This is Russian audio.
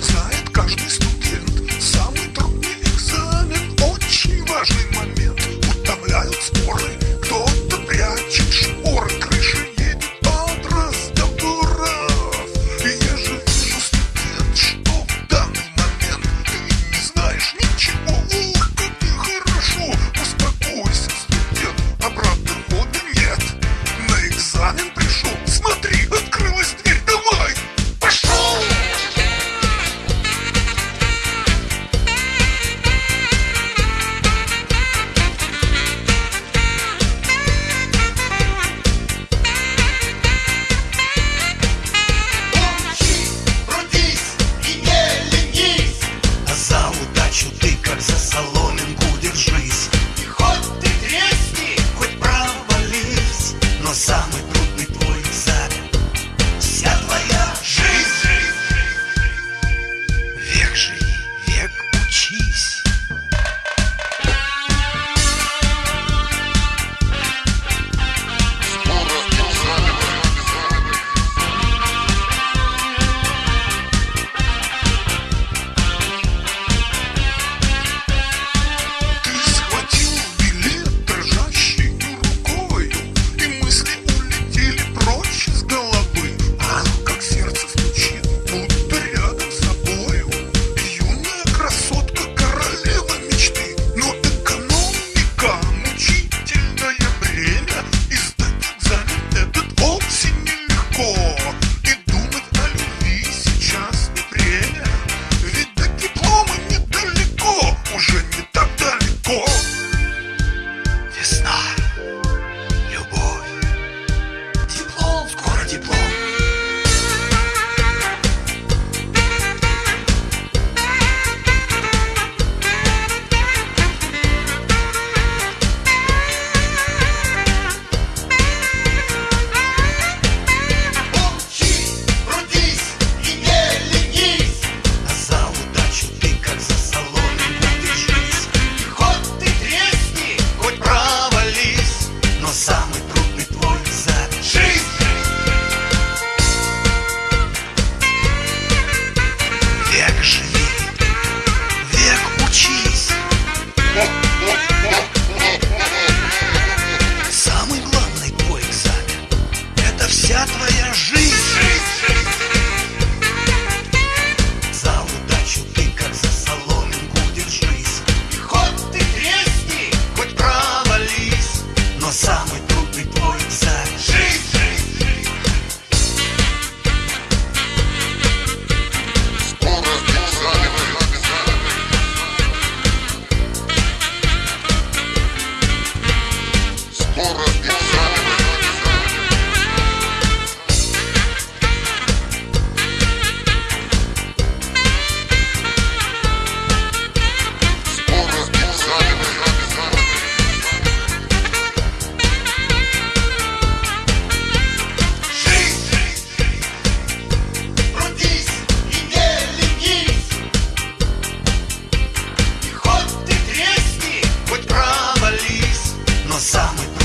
знает каждый стук. самый Summer.